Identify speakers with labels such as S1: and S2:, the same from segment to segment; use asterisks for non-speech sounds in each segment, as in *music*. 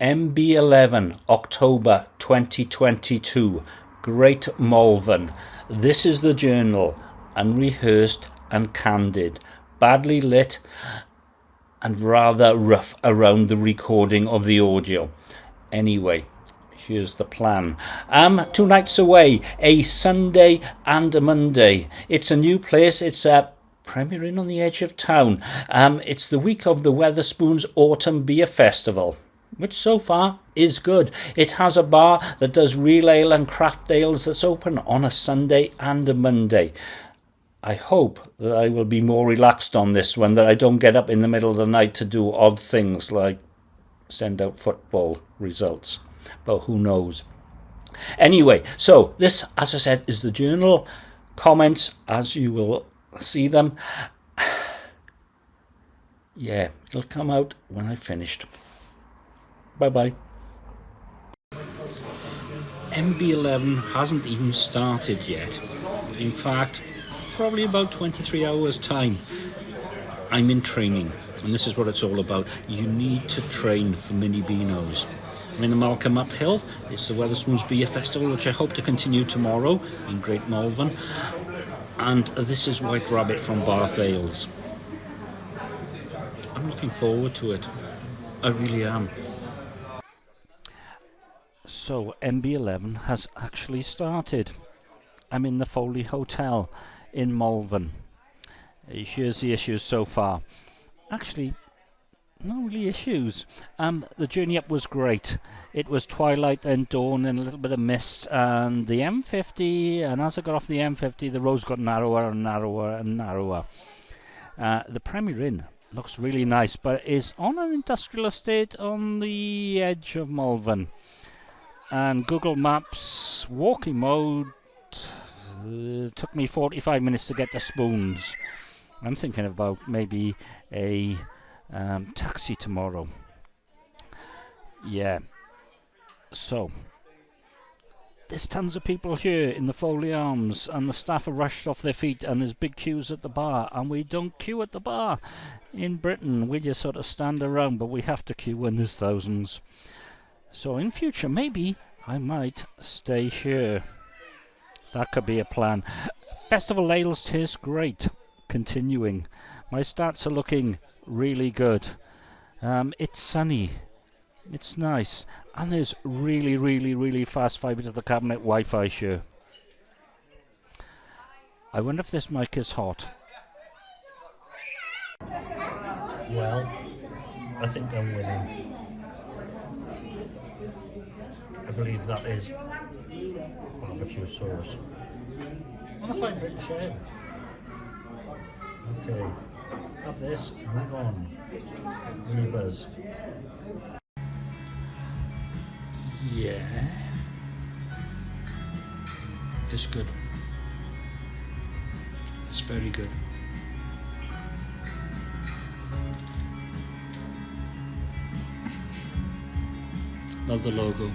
S1: MB11 October 2022 Great Malvern. This is the journal unrehearsed and candid badly lit and rather rough around the recording of the audio. Anyway here's the plan. Um two nights away a Sunday and a Monday. It's a new place. It's a Premier Inn on the edge of town. Um it's the week of the Wetherspoons Autumn Beer Festival which so far is good. It has a bar that does real ale and craft ales that's open on a Sunday and a Monday. I hope that I will be more relaxed on this one, that I don't get up in the middle of the night to do odd things like send out football results. But who knows? Anyway, so this, as I said, is the journal. Comments, as you will see them. *sighs* Yeah, it'll come out when I've finished. Bye bye. MB11 hasn't even started yet. In fact, probably about 23 hours time. I'm in training and this is what it's all about. You need to train for mini beanos. I'm in the Malcolm Uphill. It's the Wetherspoons Beer Festival, which I hope to continue tomorrow in Great Malvern. And this is White Rabbit from Bath Ales. I'm looking forward to it. I really am. So MB11 has actually started. I'm in the Foley Hotel in Malvern. Here's the issues so far. Actually, no really issues. Um, the journey up was great. It was twilight and dawn and a little bit of mist and the M50 and as I got off the M50 the roads got narrower and narrower and narrower. Uh, the Premier Inn looks really nice but is on an industrial estate on the edge of Malvern and Google Maps walking mode uh, took me 45 minutes to get to Spoons. I'm thinking about maybe a um, taxi tomorrow. Yeah. So, there's tons of people here in the Foley Arms, and the staff are rushed off their feet, and there's big queues at the bar, and we don't queue at the bar. In Britain, we just sort of stand around, but we have to queue when there's thousands. So in future, maybe I might stay here. That could be a plan. Festival ales taste great. Continuing. My stats are looking really good. Um, it's sunny. It's nice. And there's really, really, really fast fibre to the cabinet Wi-Fi here. I wonder if this mic is hot. Well, I think I'm winning. I believe that is barbecue sauce. And a fine British ale. Okay, have this, move on. Levers. Yeah. It's good. It's very good. Love the logo.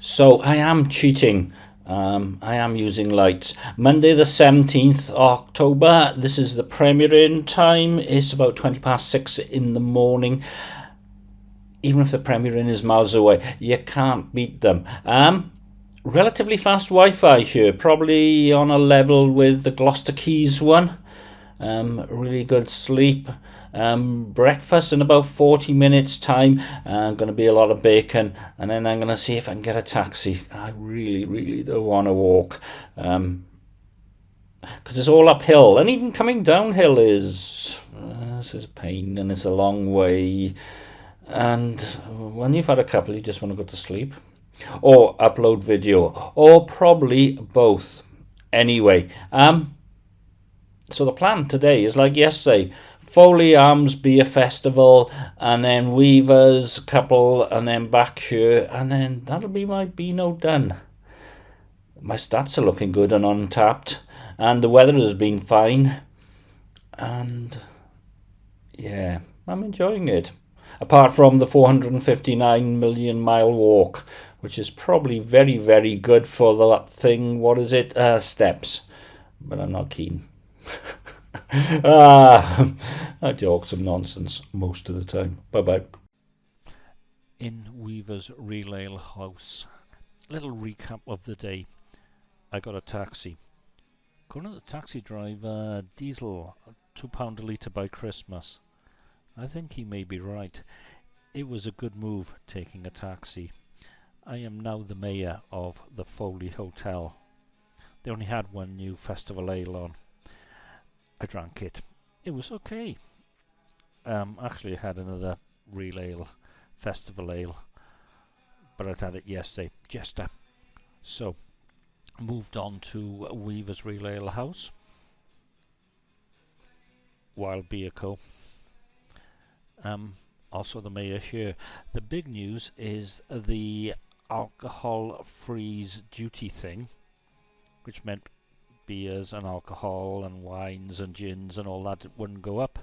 S1: So I am cheating. Um, I am using lights. Monday the 17th October. This is the Premier Inn time. It's about 20 past 6 in the morning. Even if the Premier Inn is miles away, you can't beat them. Um, relatively fast Wi-Fi here. Probably on a level with the Gloucester Quays one. Um, really good sleep um, breakfast in about 40 minutes time uh, going to be a lot of bacon and then I'm going to see if I can get a taxi. I really really don't want to walk um, because it's all uphill and even coming downhill is uh, this is pain and it's a long way. And when you've had a couple you just want to go to sleep or upload video or probably both. Anyway um so the plan today is like yesterday Foley Arms Beer Festival, and then Weavers couple, and then back here, and then that'll be my Beano done. My stats are looking good and Untappd, and the weather has been fine, and yeah, I'm enjoying it. Apart from the 459 million mile walk, which is probably very, very good for that thing. What is it? Uh, steps. But I'm not keen. *laughs* ah, I talk some nonsense most of the time. Bye bye.
S2: In Weaver's Real Ale House. Little recap of the day. I got a taxi. To the taxi driver, diesel, £2 a litre by Christmas. I think he may be right. It was a good move taking a taxi. I am now the mayor of the Foley Hotel. They only had one new festival ale on. I drank it. It was okay. Um, actually, I had another real ale, festival ale, but I'd had it yesterday, Jester. So, moved on to Weaver's Real Ale House, Wild Beer Co. Um, also the mayor here. The big news is the alcohol freeze duty thing, which meant beers and alcohol and wines and gins and all that wouldn't go up.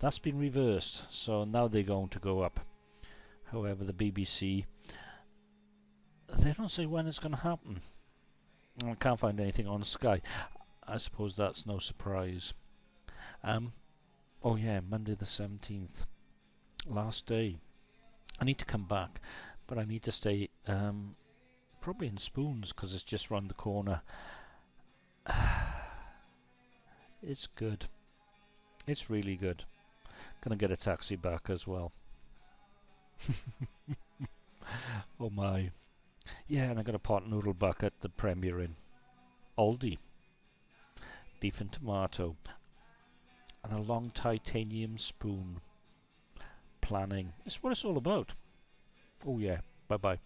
S2: That's been reversed, so now they're going to go up. However, the BBC, they don't say when it's going to happen. I can't find anything on Sky. I suppose that's no surprise. Um, oh yeah, Monday the 17th. Last day. I need to come back, but I need to stay um, probably in Spoons because it's just round the corner. It's good. It's really good. Gonna get a taxi back as well. *laughs* oh my. Yeah, and I got a pot noodle back at the Premier Inn. Aldi. Beef and tomato. And a long titanium spoon. Planning. It's what it's all about. Oh yeah. Bye bye.